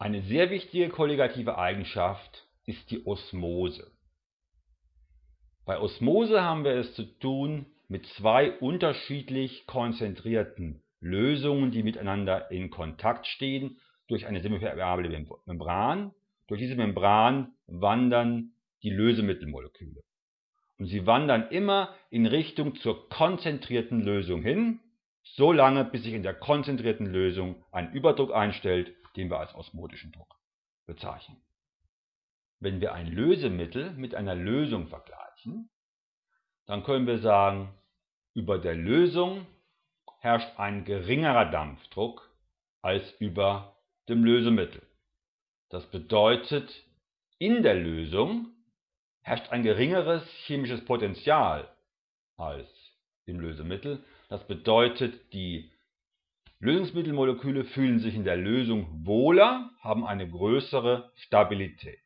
Eine sehr wichtige kolligative Eigenschaft ist die Osmose. Bei Osmose haben wir es zu tun mit zwei unterschiedlich konzentrierten Lösungen, die miteinander in Kontakt stehen durch eine semipermeable Membran. Durch diese Membran wandern die Lösemittelmoleküle. Und sie wandern immer in Richtung zur konzentrierten Lösung hin, so lange bis sich in der konzentrierten Lösung ein Überdruck einstellt den wir als osmotischen Druck bezeichnen. Wenn wir ein Lösemittel mit einer Lösung vergleichen, dann können wir sagen, über der Lösung herrscht ein geringerer Dampfdruck als über dem Lösemittel. Das bedeutet, in der Lösung herrscht ein geringeres chemisches Potential als im Lösemittel. Das bedeutet, die Lösungsmittelmoleküle fühlen sich in der Lösung wohler, haben eine größere Stabilität.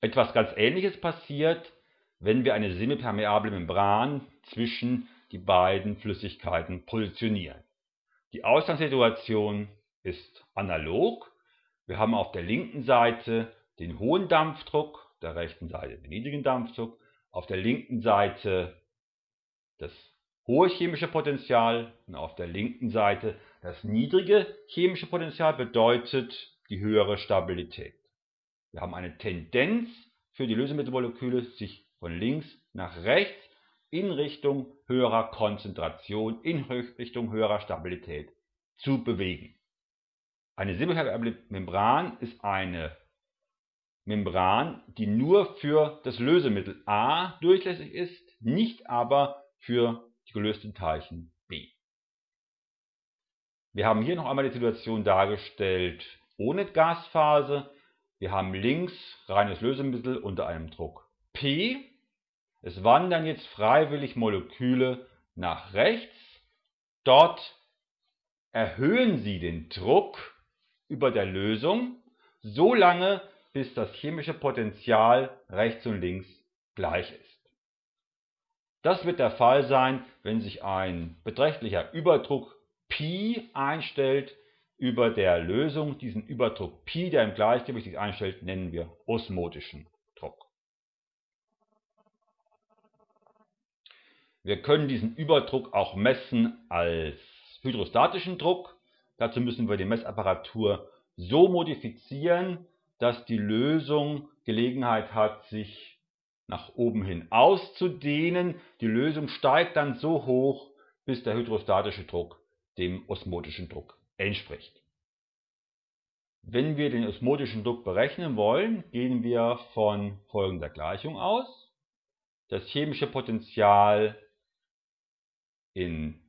Etwas ganz Ähnliches passiert, wenn wir eine semipermeable Membran zwischen die beiden Flüssigkeiten positionieren. Die Ausgangssituation ist analog. Wir haben auf der linken Seite den hohen Dampfdruck, der rechten Seite den niedrigen Dampfdruck, auf der linken Seite das hohe chemische Potential und auf der linken Seite das niedrige chemische Potential bedeutet die höhere Stabilität. Wir haben eine Tendenz für die Lösemittelmoleküle, sich von links nach rechts in Richtung höherer Konzentration, in Richtung höherer Stabilität zu bewegen. Eine semipermeable Membran ist eine Membran, die nur für das Lösemittel A durchlässig ist, nicht aber für die gelösten Teilchen B. Wir haben hier noch einmal die Situation dargestellt ohne Gasphase. Wir haben links reines Lösemittel unter einem Druck P. Es wandern jetzt freiwillig Moleküle nach rechts. Dort erhöhen sie den Druck über der Lösung, so lange bis das chemische Potential rechts und links gleich ist. Das wird der Fall sein, wenn sich ein beträchtlicher Überdruck Pi einstellt über der Lösung. Diesen Überdruck Pi, der im Gleichgewicht sich einstellt, nennen wir osmotischen Druck. Wir können diesen Überdruck auch messen als hydrostatischen Druck. Dazu müssen wir die Messapparatur so modifizieren, dass die Lösung Gelegenheit hat, sich nach oben hin auszudehnen. Die Lösung steigt dann so hoch, bis der hydrostatische Druck dem osmotischen Druck entspricht. Wenn wir den osmotischen Druck berechnen wollen, gehen wir von folgender Gleichung aus. Das chemische Potential in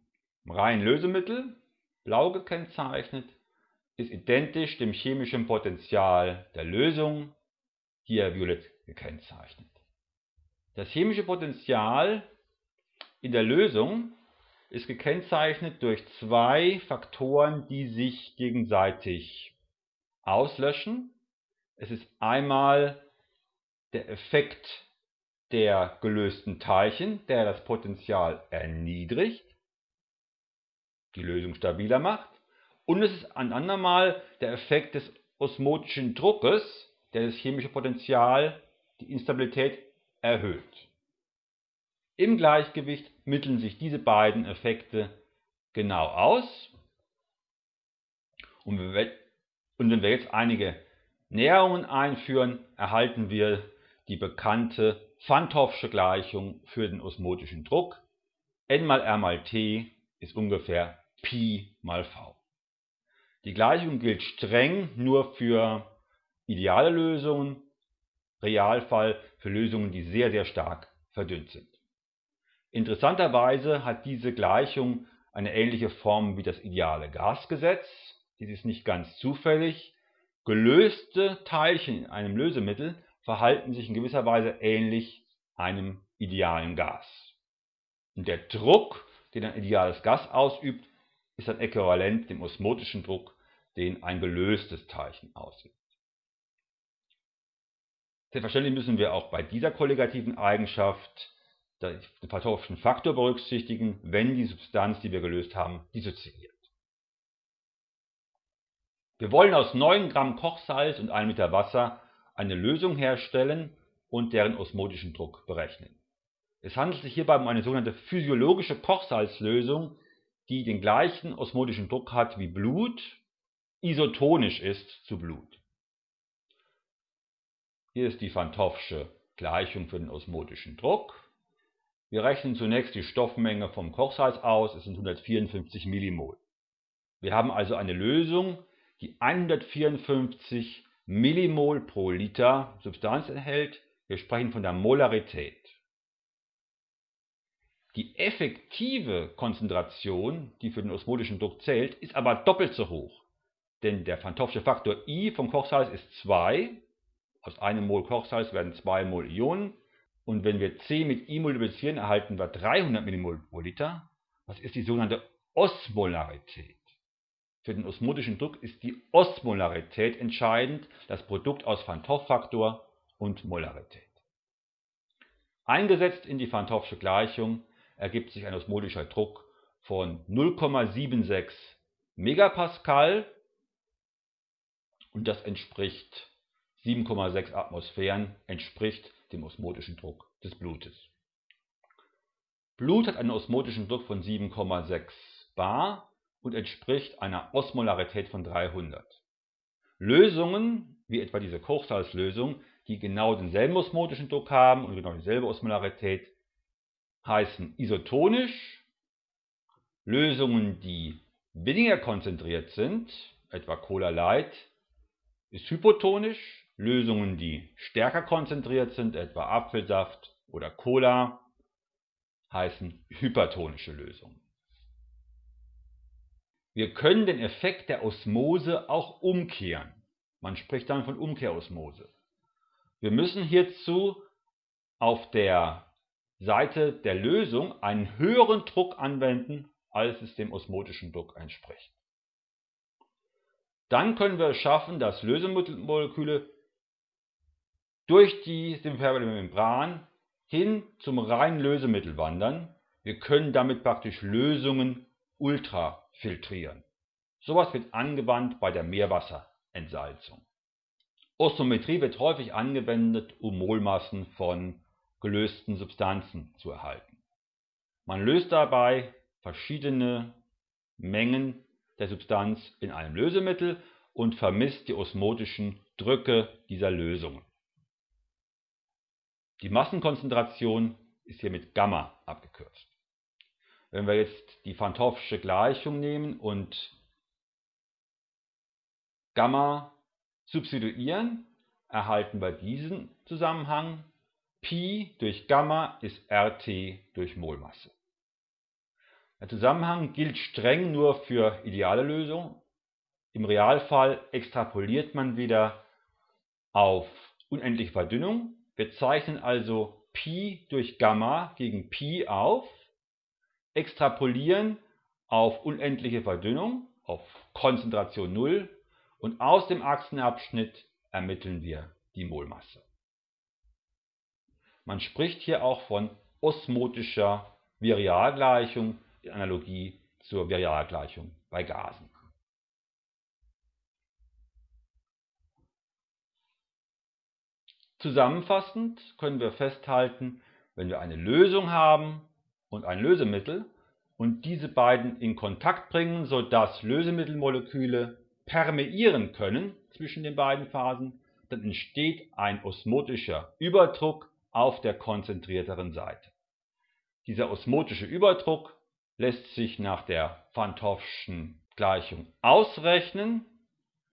reinen Lösemittel, blau gekennzeichnet, ist identisch dem chemischen Potential der Lösung, hier violett gekennzeichnet. Das chemische Potential in der Lösung ist gekennzeichnet durch zwei Faktoren, die sich gegenseitig auslöschen. Es ist einmal der Effekt der gelösten Teilchen, der das Potential erniedrigt, die Lösung stabiler macht. Und es ist ein andermal der Effekt des osmotischen Druckes, der das chemische Potential, die Instabilität erhöht. Im Gleichgewicht mitteln sich diese beiden Effekte genau aus. Und wenn wir jetzt einige Näherungen einführen, erhalten wir die bekannte Van Hoffsche Gleichung für den osmotischen Druck. N mal R mal T ist ungefähr Pi mal V. Die Gleichung gilt streng nur für ideale Lösungen Realfall für Lösungen, die sehr, sehr stark verdünnt sind. Interessanterweise hat diese Gleichung eine ähnliche Form wie das ideale Gasgesetz. Dies ist nicht ganz zufällig. Gelöste Teilchen in einem Lösemittel verhalten sich in gewisser Weise ähnlich einem idealen Gas. Und der Druck, den ein ideales Gas ausübt, ist ein Äquivalent dem osmotischen Druck, den ein gelöstes Teilchen ausübt. Selbstverständlich müssen wir auch bei dieser kolligativen Eigenschaft den pathologischen Faktor berücksichtigen, wenn die Substanz, die wir gelöst haben, dissoziiert. Wir wollen aus 9 Gramm Kochsalz und 1 Liter Wasser eine Lösung herstellen und deren osmotischen Druck berechnen. Es handelt sich hierbei um eine sogenannte physiologische Kochsalzlösung, die den gleichen osmotischen Druck hat wie Blut, isotonisch ist zu Blut. Hier ist die Van Gleichung für den osmotischen Druck. Wir rechnen zunächst die Stoffmenge vom Kochsalz aus, es sind 154 Millimol. Wir haben also eine Lösung, die 154 Millimol pro Liter Substanz enthält. Wir sprechen von der Molarität. Die effektive Konzentration, die für den osmotischen Druck zählt, ist aber doppelt so hoch. Denn der Van Faktor I vom Kochsalz ist 2. Aus einem Mol Kochsalz werden 2 Mol Ionen. Und wenn wir C mit I multiplizieren, erhalten wir 300 Millimol pro Liter. Das ist die sogenannte Osmolarität. Für den osmotischen Druck ist die Osmolarität entscheidend, das Produkt aus Van Toff Faktor und Molarität. Eingesetzt in die Van Toffsche Gleichung ergibt sich ein osmotischer Druck von 0,76 Megapascal und das entspricht 7,6 Atmosphären, entspricht dem osmotischen Druck des Blutes. Blut hat einen osmotischen Druck von 7,6 bar und entspricht einer Osmolarität von 300. Lösungen, wie etwa diese Kochsalzlösung, die genau denselben osmotischen Druck haben und genau dieselbe Osmolarität, heißen isotonisch. Lösungen, die weniger konzentriert sind, etwa Cola Light, ist hypotonisch. Lösungen, die stärker konzentriert sind, etwa Apfelsaft oder Cola, heißen hypertonische Lösungen. Wir können den Effekt der Osmose auch umkehren. Man spricht dann von Umkehrosmose. Wir müssen hierzu auf der Seite der Lösung einen höheren Druck anwenden, als es dem osmotischen Druck entspricht. Dann können wir es schaffen, dass Lösemoleküle durch die impermeable Membran hin zum reinen Lösemittel wandern. Wir können damit praktisch Lösungen ultrafiltrieren. Sowas wird angewandt bei der Meerwasserentsalzung. Osmometrie wird häufig angewendet, um Molmassen von gelösten Substanzen zu erhalten. Man löst dabei verschiedene Mengen der Substanz in einem Lösemittel und vermisst die osmotischen Drücke dieser Lösungen. Die Massenkonzentration ist hier mit Gamma abgekürzt. Wenn wir jetzt die Van Toffsche Gleichung nehmen und Gamma substituieren, erhalten wir diesen Zusammenhang. Pi durch Gamma ist RT durch Molmasse. Der Zusammenhang gilt streng nur für ideale Lösungen. Im Realfall extrapoliert man wieder auf unendliche Verdünnung wir zeichnen also Pi durch Gamma gegen Pi auf, extrapolieren auf unendliche Verdünnung, auf Konzentration 0 und aus dem Achsenabschnitt ermitteln wir die Molmasse. Man spricht hier auch von osmotischer Virialgleichung in Analogie zur Virialgleichung bei Gasen. Zusammenfassend können wir festhalten, wenn wir eine Lösung haben und ein Lösemittel und diese beiden in Kontakt bringen, sodass Lösemittelmoleküle permeieren können zwischen den beiden Phasen, dann entsteht ein osmotischer Überdruck auf der konzentrierteren Seite. Dieser osmotische Überdruck lässt sich nach der Van Gleichung ausrechnen